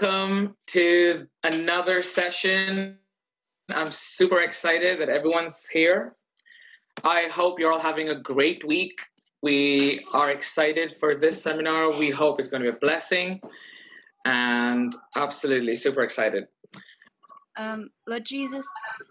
Welcome to another session. I'm super excited that everyone's here. I hope you're all having a great week. We are excited for this seminar. We hope it's going to be a blessing and absolutely super excited. Um, Lord Jesus,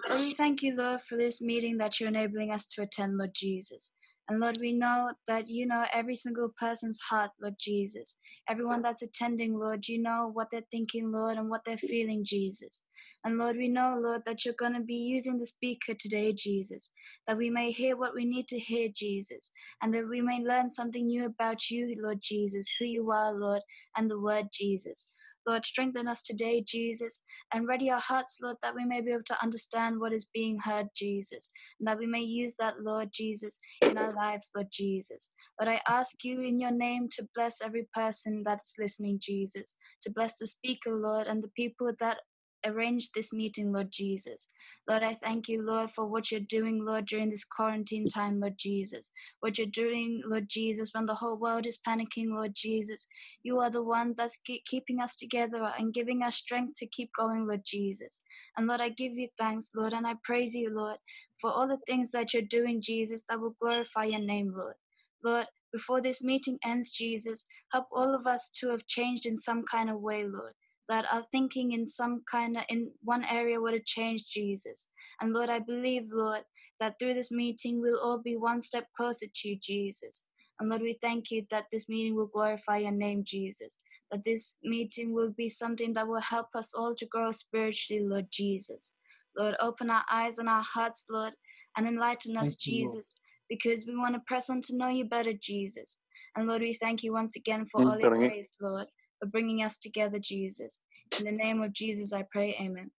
we thank you, Lord, for this meeting that you're enabling us to attend, Lord Jesus. And Lord, we know that you know every single person's heart, Lord Jesus. Everyone that's attending, Lord, you know what they're thinking, Lord, and what they're feeling, Jesus. And Lord, we know, Lord, that you're going to be using the speaker today, Jesus, that we may hear what we need to hear, Jesus, and that we may learn something new about you, Lord Jesus, who you are, Lord, and the word Jesus. Lord, strengthen us today, Jesus, and ready our hearts, Lord, that we may be able to understand what is being heard, Jesus, and that we may use that, Lord Jesus, in our lives, Lord Jesus. But I ask you in your name to bless every person that's listening, Jesus, to bless the speaker, Lord, and the people that arrange this meeting, Lord Jesus. Lord, I thank you, Lord, for what you're doing, Lord, during this quarantine time, Lord Jesus. What you're doing, Lord Jesus, when the whole world is panicking, Lord Jesus. You are the one that's keeping us together and giving us strength to keep going, Lord Jesus. And Lord, I give you thanks, Lord, and I praise you, Lord, for all the things that you're doing, Jesus, that will glorify your name, Lord. Lord, before this meeting ends, Jesus, help all of us to have changed in some kind of way, Lord that are thinking in some kind of in one area would have changed Jesus. And Lord, I believe, Lord, that through this meeting we'll all be one step closer to you, Jesus. And Lord, we thank you that this meeting will glorify your name, Jesus. That this meeting will be something that will help us all to grow spiritually, Lord Jesus. Lord, open our eyes and our hearts, Lord, and enlighten us, Jesus, because we want to press on to know you better, Jesus. And Lord, we thank you once again for all your grace, Lord for bringing us together, Jesus. In the name of Jesus, I pray, amen.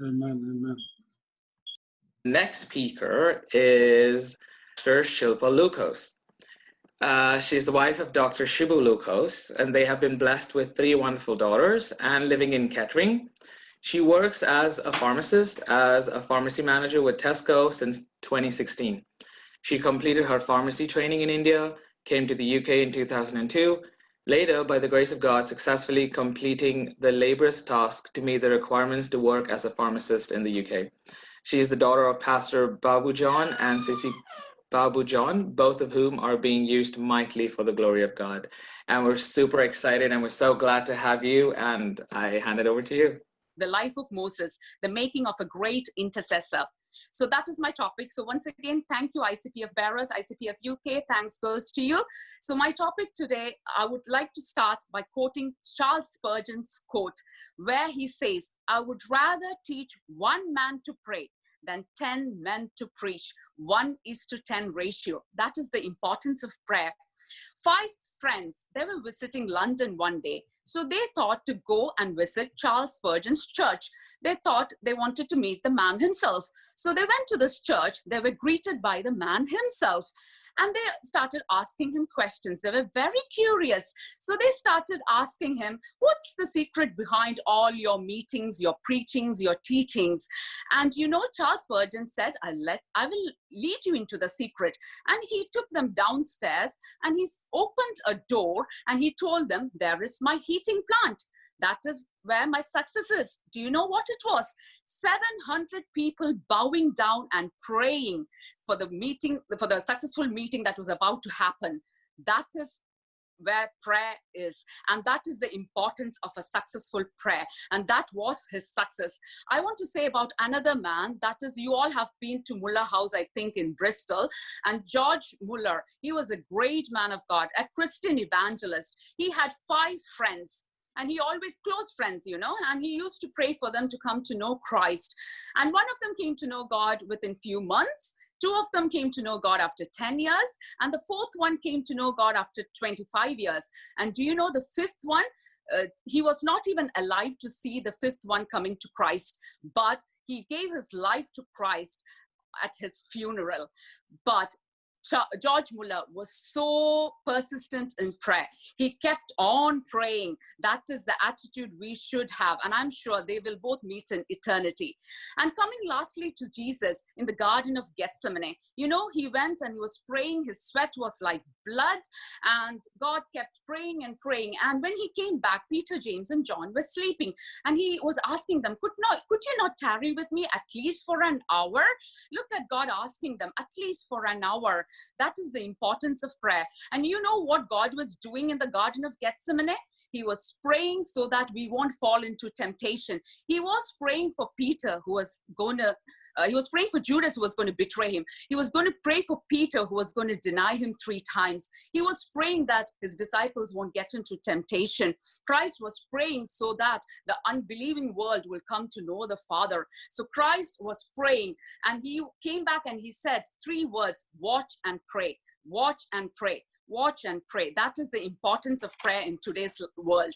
Amen, amen. Next speaker is Dr. Shilpa Lukos. Uh, she's the wife of Dr. Shibu Lukos, and they have been blessed with three wonderful daughters and living in Kettering. She works as a pharmacist, as a pharmacy manager with Tesco since 2016. She completed her pharmacy training in India, came to the UK in 2002, Later, by the grace of God, successfully completing the laborious task to meet the requirements to work as a pharmacist in the UK. She is the daughter of Pastor Babu John and Sissy Babu John, both of whom are being used mightily for the glory of God. And we're super excited and we're so glad to have you. And I hand it over to you the life of Moses, the making of a great intercessor. So that is my topic. So once again, thank you ICPF bearers, ICPF UK, thanks goes to you. So my topic today, I would like to start by quoting Charles Spurgeon's quote, where he says, I would rather teach one man to pray than 10 men to preach. One is to 10 ratio. That is the importance of prayer. Five friends, they were visiting London one day. So they thought to go and visit Charles Spurgeon's church. They thought they wanted to meet the man himself. So they went to this church. They were greeted by the man himself and they started asking him questions. They were very curious. So they started asking him, What's the secret behind all your meetings, your preachings, your teachings? And you know, Charles Spurgeon said, I, let, I will lead you into the secret. And he took them downstairs and he opened a door and he told them, There is my heating plant. That is where my success is. Do you know what it was? 700 people bowing down and praying for the meeting, for the successful meeting that was about to happen. That is where prayer is. And that is the importance of a successful prayer. And that was his success. I want to say about another man that is you all have been to muller house i think in bristol. And george muller he was a great man of god a christian evangelist. He had five friends and he always close friends you know and he used to pray for them to come to know christ. And one of them came to know god within few months two of them came to know god after 10 years and the fourth one came to know god after 25 years. And do you know the fifth one? Uh, he was not even alive to see the fifth one coming to christ but he gave his life to christ at his funeral. But George Muller was so persistent in prayer. He kept on praying. That is the attitude we should have. And I'm sure they will both meet in eternity. And coming lastly to Jesus in the Garden of Gethsemane, you know, he went and he was praying. His sweat was like blood. And God kept praying and praying. And when he came back, Peter, James, and John were sleeping. And he was asking them, could, not, could you not tarry with me at least for an hour? Look at God asking them, at least for an hour. That is the importance of prayer. And you know what God was doing in the Garden of Gethsemane? He was praying so that we won't fall into temptation. He was praying for Peter, who was going to uh, he was praying for Judas who was going to betray him. He was going to pray for Peter who was going to deny him three times. He was praying that his disciples won't get into temptation. Christ was praying so that the unbelieving world will come to know the Father. So Christ was praying and he came back and he said three words watch and pray. Watch and pray watch and pray. That is the importance of prayer in today's world.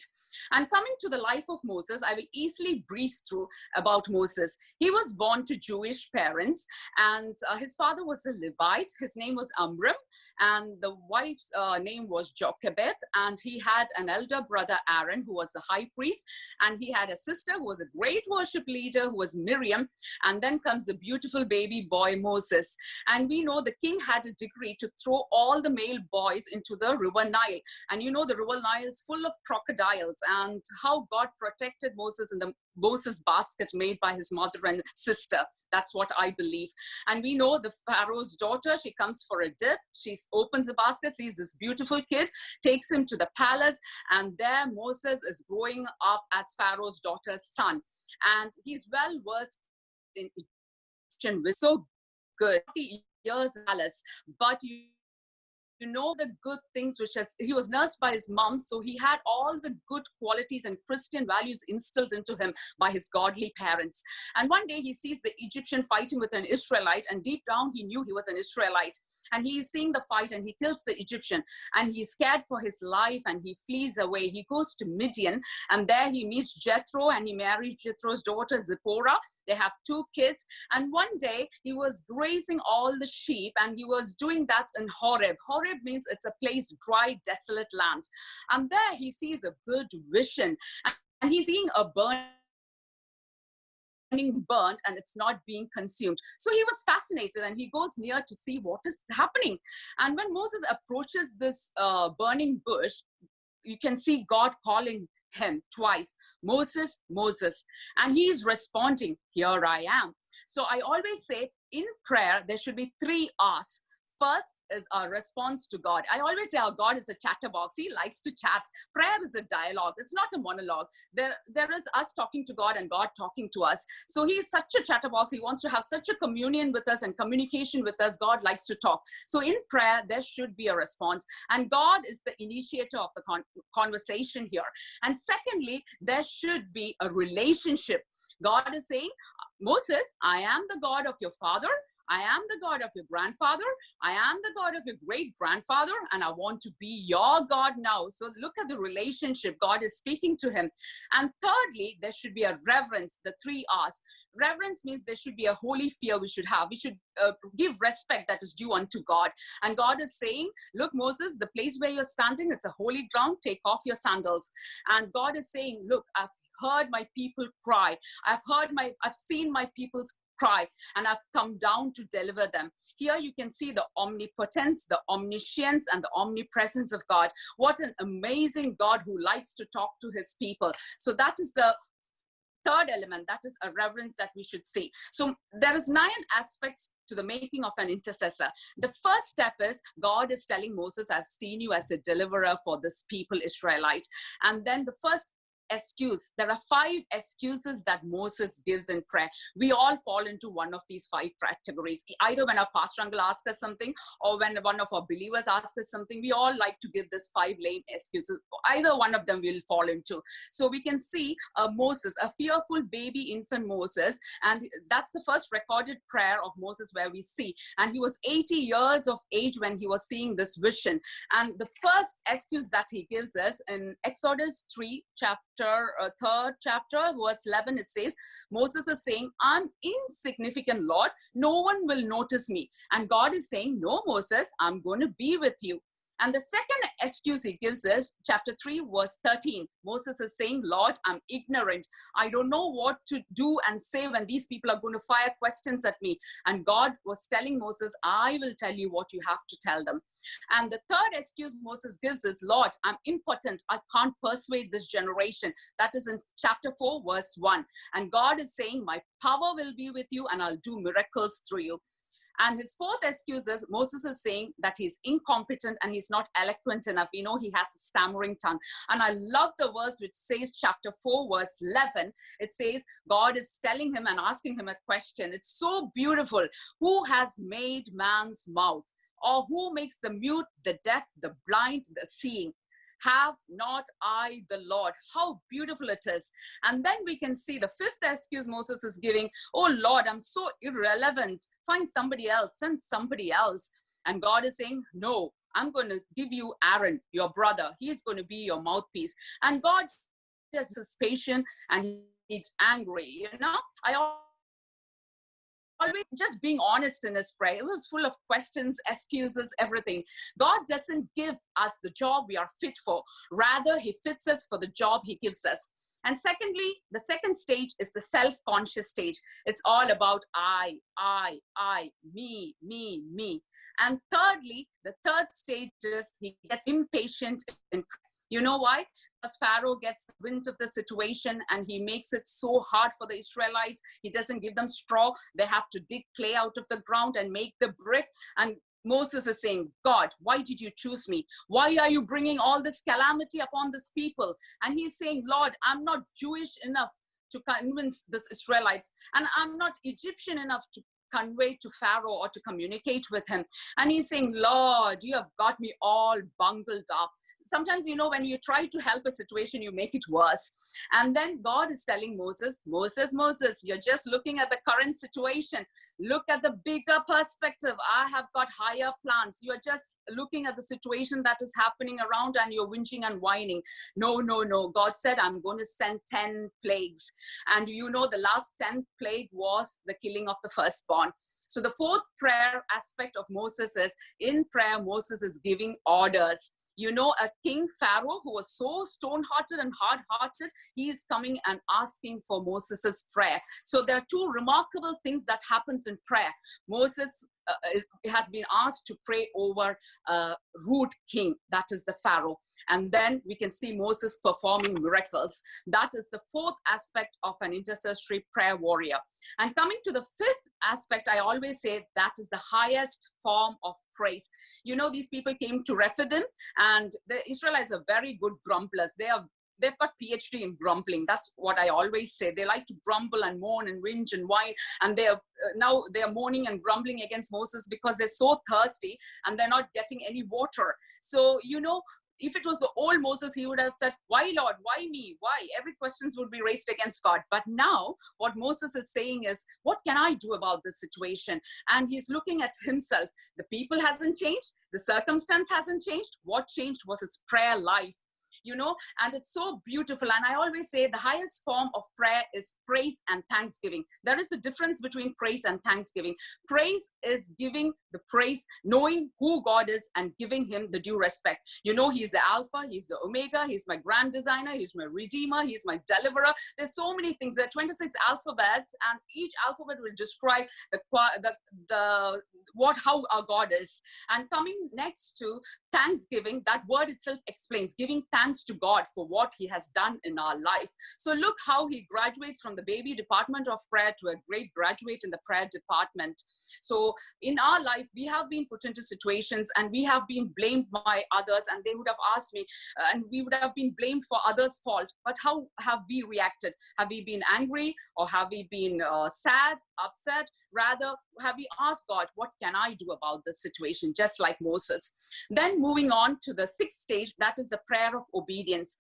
And coming to the life of Moses, I will easily breeze through about Moses. He was born to Jewish parents, and uh, his father was a Levite. His name was Amram, and the wife's uh, name was Jochebed. And he had an elder brother, Aaron, who was the high priest, and he had a sister who was a great worship leader, who was Miriam. And then comes the beautiful baby boy, Moses. And we know the king had a decree to throw all the male boys into the river Nile. And you know, the river Nile is full of crocodiles and how God protected Moses in the Moses basket made by his mother and sister. That's what I believe. And we know the Pharaoh's daughter, she comes for a dip. She opens the basket, sees this beautiful kid, takes him to the palace, and there Moses is growing up as Pharaoh's daughter's son. And he's well versed in Egyptian, so good. Years Alice, but you you know the good things which has he was nursed by his mom so he had all the good qualities and christian values instilled into him by his godly parents. And one day he sees the egyptian fighting with an israelite and deep down he knew he was an israelite. And he is seeing the fight and he kills the egyptian and he's scared for his life and he flees away. He goes to midian and there he meets jethro and he marries jethro's daughter zipporah. They have two kids. And one day he was grazing all the sheep and he was doing that in horeb. Horeb Horeb means it's a place, dry, desolate land. And there he sees a good vision. And he's seeing a burning burnt and it's not being consumed. So he was fascinated and he goes near to see what is happening. And when Moses approaches this uh, burning bush, you can see God calling him twice Moses, Moses. And he is responding, Here I am. So I always say in prayer, there should be three R's First is our response to God. I always say our God is a chatterbox. He likes to chat. Prayer is a dialogue. It's not a monologue. There, there is us talking to God and God talking to us. So he's such a chatterbox. He wants to have such a communion with us and communication with us. God likes to talk. So in prayer, there should be a response. And God is the initiator of the con conversation here. And secondly, there should be a relationship. God is saying, Moses, I am the God of your father. I am the God of your grandfather. I am the God of your great grandfather, and I want to be your God now. So look at the relationship. God is speaking to him. And thirdly, there should be a reverence, the three R's. Reverence means there should be a holy fear we should have. We should uh, give respect that is due unto God. And God is saying, Look, Moses, the place where you're standing, it's a holy ground. Take off your sandals. And God is saying, Look, I've heard my people cry. I've heard my, I've seen my people's cry and I've come down to deliver them. Here you can see the omnipotence, the omniscience, and the omnipresence of God. What an amazing God who likes to talk to his people. So that is the third element that is a reverence that we should see so there is nine aspects to the making of an intercessor the first step is god is telling moses i've seen you as a deliverer for this people israelite and then the first excuse. There are five excuses that Moses gives in prayer. We all fall into one of these five categories. Either when our pastor uncle asks us something or when one of our believers asks us something, we all like to give this five lame excuses. Either one of them will fall into. So we can see uh, Moses, a fearful baby infant Moses, and that's the first recorded prayer of Moses where we see. And he was 80 years of age when he was seeing this vision. And the first excuse that he gives us in Exodus 3, chapter chapter, uh, third chapter, verse 11, it says, Moses is saying, I'm insignificant, Lord. No one will notice me. And God is saying, No, Moses, I'm going to be with you. And the second excuse he gives is chapter 3, verse 13. Moses is saying, Lord, I'm ignorant. I don't know what to do and say when these people are going to fire questions at me. And God was telling Moses, I will tell you what you have to tell them. And the third excuse Moses gives is, Lord, I'm impotent. I can't persuade this generation. That is in chapter 4, verse 1. And God is saying, My power will be with you and I'll do miracles through you. And his fourth excuse is Moses is saying that he's incompetent and he's not eloquent enough. You know, he has a stammering tongue. And I love the verse which says, chapter 4, verse 11. It says, God is telling him and asking him a question. It's so beautiful. Who has made man's mouth? Or who makes the mute, the deaf, the blind, the seeing? Have not I the Lord? How beautiful it is. And then we can see the fifth excuse Moses is giving, oh Lord, I'm so irrelevant. Find somebody else, send somebody else. And God is saying, no, I'm going to give you Aaron, your brother. He's going to be your mouthpiece. And God just is patient and he's angry. You know, I always just being honest in his prayer. It was full of questions, excuses, everything. God doesn't give us the job we are fit for. Rather, he fits us for the job he gives us. And secondly, the second stage is the self-conscious stage. It's all about I, I, I, me, me, me. And thirdly, the third stage is he gets impatient. You know why? Because Pharaoh gets wind of the situation and he makes it so hard for the Israelites. He doesn't give them straw. They have to dig clay out of the ground and make the brick. And Moses is saying, God, why did you choose me? Why are you bringing all this calamity upon this people? And he's saying, Lord, I'm not Jewish enough to convince this Israelites, and I'm not Egyptian enough to convey to Pharaoh or to communicate with him. And he's saying, Lord, you have got me all bungled up. Sometimes, you know, when you try to help a situation, you make it worse. And then God is telling Moses, Moses, Moses, you're just looking at the current situation. Look at the bigger perspective. I have got higher plans. You're just looking at the situation that is happening around and you're whinging and whining. No, no, no. God said, I'm going to send 10 plagues. And you know, the last 10th plague was the killing of the firstborn. So the fourth prayer aspect of Moses is in prayer, Moses is giving orders you know, a king Pharaoh who was so stone-hearted and hard-hearted, he is coming and asking for Moses's prayer. So there are two remarkable things that happens in prayer. Moses Uh, has been asked to pray over uh, a rude king, that is the Pharaoh. And then we can see Moses performing miracles. That is the fourth aspect of an intercessory prayer warrior. And coming to the fifth aspect, I always say that is the highest form of praise. You know, these people came to Rephidim and the Israelites are very good grumblers. They are they've got PhD in grumbling. That's what I always say. They like to grumble and moan and whinge and whine. And they're uh, now they're moaning and grumbling against Moses because they're so thirsty and they're not getting any water. So, you know, if it was the old Moses, he would have said, why Lord, why me, why? Every questions would be raised against God. But now what Moses is saying is, what can I do about this situation? And he's looking at himself. The people hasn't changed. The circumstance hasn't changed. What changed was his prayer life you know, and it's so beautiful. And I always say the highest form of prayer is praise and thanksgiving. There is a difference between praise and thanksgiving. Praise is giving the praise, knowing who God is and giving him the due respect. You know, he's the Alpha, he's the Omega, he's my grand designer, he's my redeemer, he's my deliverer. There's so many things. There are 26 alphabets, and each alphabet will describe the the the what how our God is. And coming next to thanksgiving, that word itself explains giving thanks to God for what He has done in our life. So look how He graduates from the baby department of prayer to a great graduate in the prayer department. So in our life, we have been put into situations and we have been blamed by others, and they would have asked me, uh, and we would have been blamed for others' fault. But how have we reacted? Have we been angry or have we been uh, sad, upset? Rather, have we asked God, what can I do about this situation, just like Moses? Then moving on to the sixth stage, that is the prayer of obedience.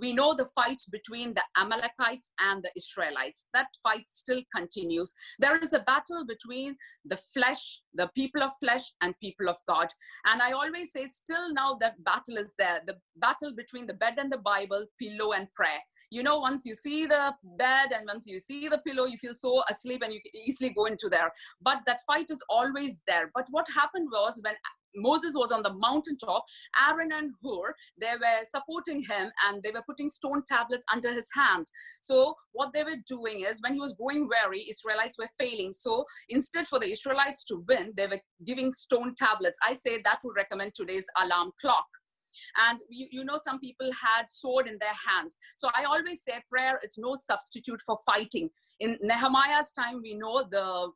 We know the fight between the Amalekites and the Israelites. That fight still continues. There is a battle between the flesh, the people of flesh, and people of God. And I always say, still now that battle is there the battle between the bed and the Bible, pillow and prayer. You know, once you see the bed and once you see the pillow, you feel so asleep and you easily go into there. But that fight is always there. But what happened was when Moses was on the mountaintop. Aaron and Hur, they were supporting him and they were putting stone tablets under his hand. So what they were doing is when he was going weary, Israelites were failing. So instead for the Israelites to win, they were giving stone tablets. I say that would recommend today's alarm clock and you, you know some people had sword in their hands so i always say prayer is no substitute for fighting in nehemiah's time we know the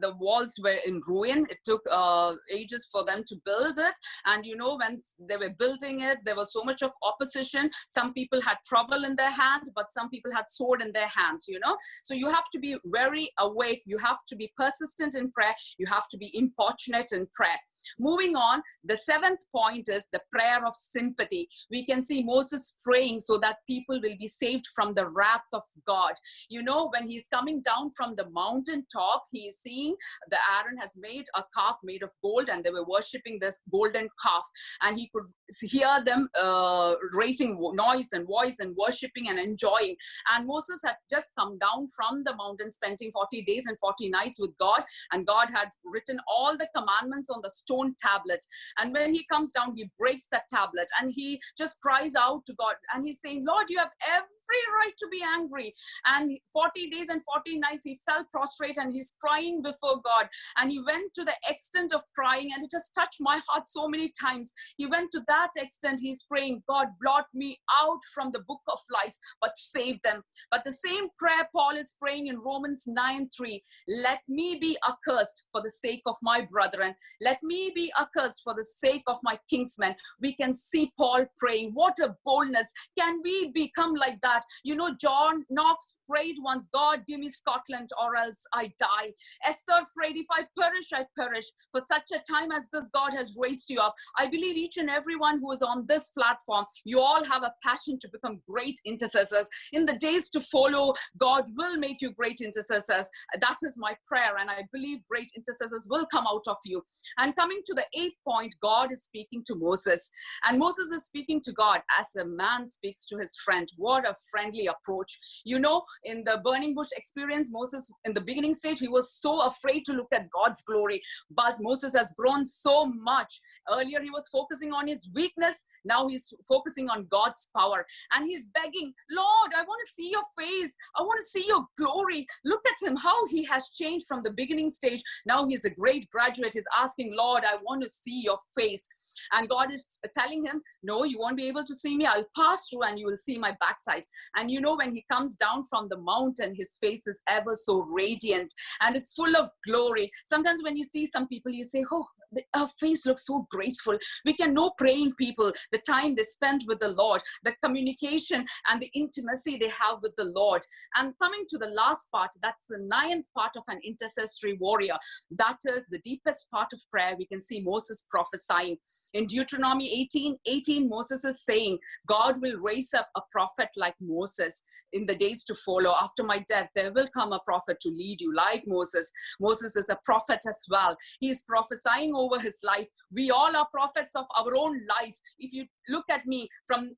the walls were in ruin. It took uh, ages for them to build it. And you know, when they were building it, there was so much of opposition. Some people had trouble in their hands, but some people had sword in their hands, you know. So you have to be very awake. You have to be persistent in prayer. You have to be importunate in prayer. Moving on, the seventh point is the prayer of sympathy. We can see Moses praying so that people will be saved from the wrath of God. You know, when he's coming down from the mountaintop, he is seeing the Aaron has made a calf made of gold and they were worshipping this golden calf. And he could hear them uh, raising noise and voice and worshipping and enjoying. And Moses had just come down from the mountain spending 40 days and 40 nights with God. And God had written all the commandments on the stone tablet. And when he comes down he breaks that tablet. And he just cries out to God. And he's saying Lord you have every right to be angry. And 40 days and 40 nights he fell prostrate and he's crying before God. And he went to the extent of crying, and it has touched my heart so many times. He went to that extent, he's praying, God, blot me out from the book of life, but save them. But the same prayer Paul is praying in Romans 9 3 let me be accursed for the sake of my brethren, let me be accursed for the sake of my kinsmen. We can see Paul praying. What a boldness! Can we become like that? You know, John Knox prayed once, God, give me Scotland or else I die. Esther prayed, if I perish, I perish. For such a time as this, God has raised you up. I believe each and everyone who is on this platform, you all have a passion to become great intercessors. In the days to follow, God will make you great intercessors. That is my prayer, and I believe great intercessors will come out of you. And coming to the eighth point, God is speaking to Moses. And Moses is speaking to God as a man speaks to his friend. What a friendly approach. You know, in the burning bush experience, Moses, in the beginning stage, he was so afraid to look at God's glory. But Moses has grown so much. Earlier, he was focusing on his weakness. Now he's focusing on God's power. And he's begging, Lord, I want to see your face. I want to see your glory. Look at him, how he has changed from the beginning stage. Now he's a great graduate. He's asking, Lord, I want to see your face. And God is telling him, No, you won't be able to see me. I'll pass through and you will see my backside. And you know, when he comes down from the mountain, his face is ever so radiant and it's full of glory. Sometimes when you see some people, you say, Oh, her face looks so graceful. We can know praying people, the time they spend with the Lord, the communication and the intimacy they have with the Lord. And coming to the last part, that's the ninth part of an intercessory warrior. That is the deepest part of prayer. We can see Moses prophesying. In Deuteronomy 18 18, Moses is saying, God will raise up a prophet like Moses in the days to follow. After my death, there will come a prophet to lead you like Moses. Moses is a prophet as well. He is prophesying over his life. We all are prophets of our own life. If you look at me from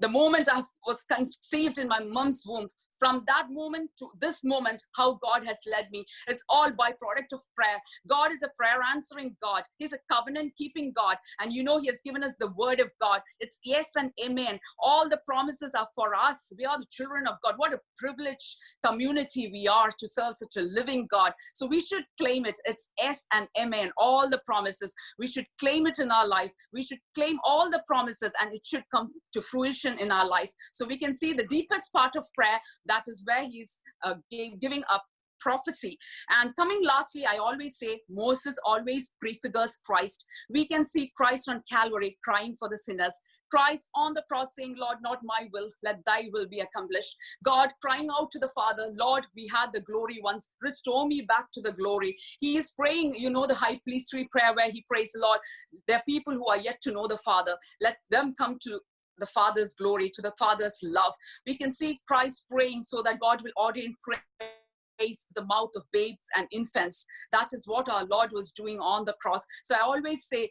the moment I was conceived in my mom's womb, from that moment to this moment, how God has led me. It's all by product of prayer. God is a prayer answering God. He's a covenant keeping God. And you know, He has given us the word of God. It's yes and amen. All the promises are for us. We are the children of God. What a privileged community we are to serve such a living God. So we should claim it. It's yes and amen. All the promises. We should claim it in our life. We should claim all the promises and it should come to fruition in our life. So we can see the deepest part of prayer that is where he's uh, giving up prophecy. And coming lastly, I always say Moses always prefigures Christ. We can see Christ on Calvary crying for the sinners. Christ on the cross saying, Lord, not my will, let thy will be accomplished. God crying out to the Father, Lord, we had the glory once, restore me back to the glory. He is praying, you know, the high priestly prayer where he prays, Lord, there are people who are yet to know the Father. Let them come to the Father's glory, to the Father's love. We can see Christ praying so that God will ordain praise the mouth of babes and infants. That is what our Lord was doing on the cross. So I always say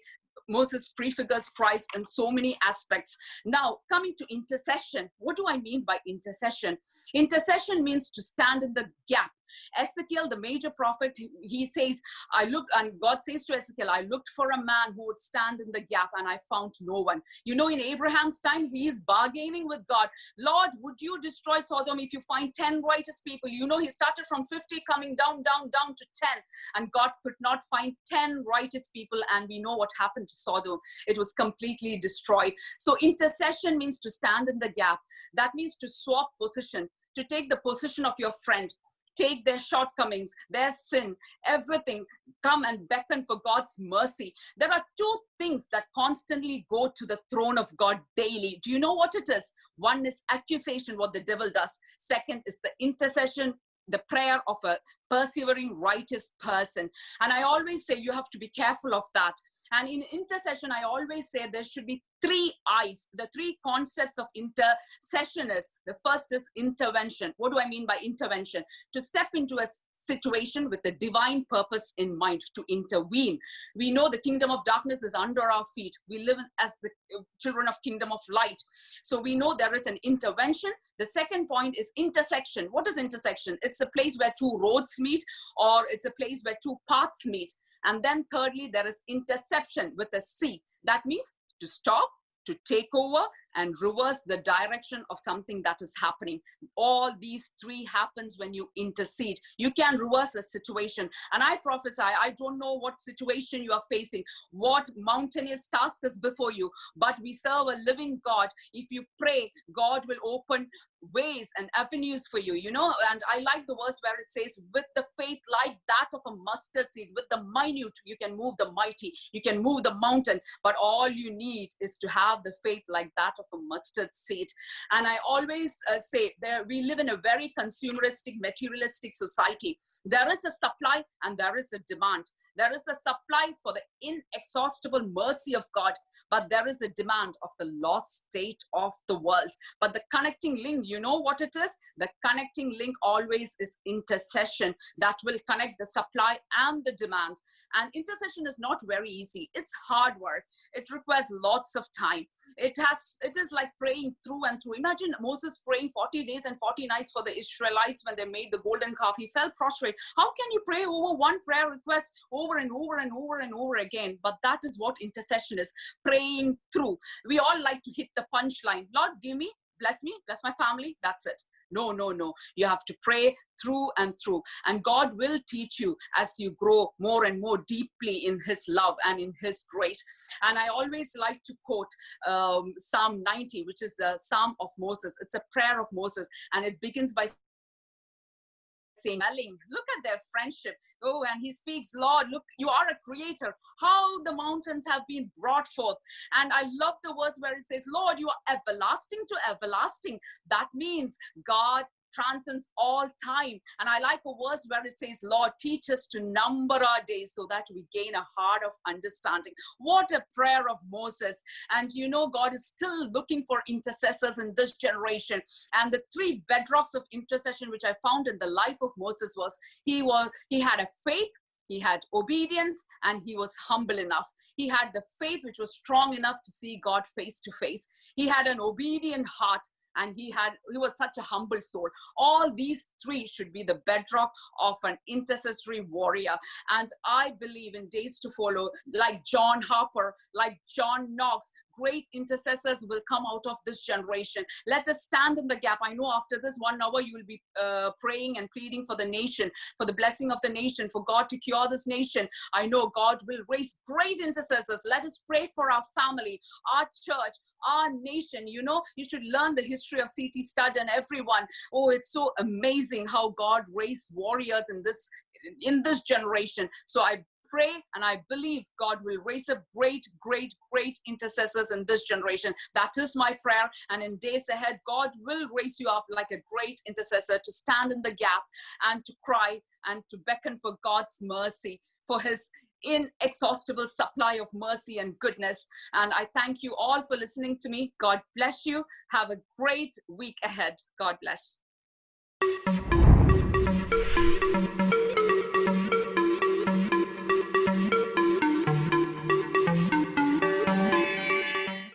Moses prefigures Christ in so many aspects. Now, coming to intercession, what do I mean by intercession? Intercession means to stand in the gap. Ezekiel, the major prophet, he says, I looked, and God says to Ezekiel, I looked for a man who would stand in the gap, and I found no one. You know, in Abraham's time, he is bargaining with God. Lord, would you destroy Sodom if you find 10 righteous people? You know, he started from 50, coming down, down, down to 10, and God could not find 10 righteous people, and we know what happened to Sodom. It was completely destroyed. So, intercession means to stand in the gap. That means to swap position, to take the position of your friend take their shortcomings, their sin, everything, come and beckon for God's mercy. There are two things that constantly go to the throne of God daily. Do you know what it is? One is accusation, what the devil does. Second is the intercession, the prayer of a persevering righteous person. And i always say you have to be careful of that. And in intercession i always say there should be three eyes the three concepts of intercession is the first is intervention. What do i mean by intervention? To step into a situation with a divine purpose in mind to intervene. We know the kingdom of darkness is under our feet. We live as the children of kingdom of light. So we know there is an intervention. The second point is intersection. What is intersection? It's a place where two roads meet or it's a place where two paths meet. And then thirdly, there is interception with a C. That means to stop, to take over and reverse the direction of something that is happening. All these three happens when you intercede. You can reverse a situation. And I prophesy, I don't know what situation you are facing, what mountainous task is before you, but we serve a living God. If you pray, God will open ways and avenues for you, you know. And I like the verse where it says, with the faith like that of a mustard seed, with the minute, you can move the mighty, you can move the mountain, but all you need is to have the faith like that of a mustard seed. And I always uh, say that we live in a very consumeristic, materialistic society. There is a supply and there is a demand. There is a supply for the inexhaustible mercy of God, but there is a demand of the lost state of the world. But the connecting link, you know what it is? The connecting link always is intercession that will connect the supply and the demand. And intercession is not very easy. It's hard work. It requires lots of time. It has, it is like praying through and through. Imagine Moses praying 40 days and 40 nights for the Israelites when they made the golden calf. He fell prostrate. How can you pray over one prayer request over and over and over and over again? But that is what intercession is praying through. We all like to hit the punchline. Lord, give me, bless me, bless my family. That's it. No, no, no. You have to pray through and through. And God will teach you as you grow more and more deeply in His love and in His grace. And I always like to quote um, Psalm 90, which is the Psalm of Moses. It's a prayer of Moses. And it begins by saying, look at their friendship. Oh, and he speaks, Lord, look, you are a creator. How the mountains have been brought forth. And I love the verse where it says, Lord, you are everlasting to everlasting. That means God transcends all time. And I like a verse where it says, Lord, teach us to number our days so that we gain a heart of understanding. What a prayer of Moses. And you know, God is still looking for intercessors in this generation. And the three bedrocks of intercession, which I found in the life of Moses, was he was he had a faith he had obedience and he was humble enough. He had the faith which was strong enough to see God face to face. He had an obedient heart and he had he was such a humble soul. All these three should be the bedrock of an intercessory warrior. And i believe in days to follow like john harper like john knox great intercessors will come out of this generation. Let us stand in the gap. I know after this one hour you will be uh, praying and pleading for the nation for the blessing of the nation for god to cure this nation. I know god will raise great intercessors. Let us pray for our family our church our nation. You know you should learn the history of C.T. Studd and everyone oh it's so amazing how god raised warriors in this in this generation so i pray and I believe God will raise up great, great, great intercessors in this generation. That is my prayer. And in days ahead, God will raise you up like a great intercessor to stand in the gap and to cry and to beckon for God's mercy, for his inexhaustible supply of mercy and goodness. And I thank you all for listening to me. God bless you. Have a great week ahead. God bless.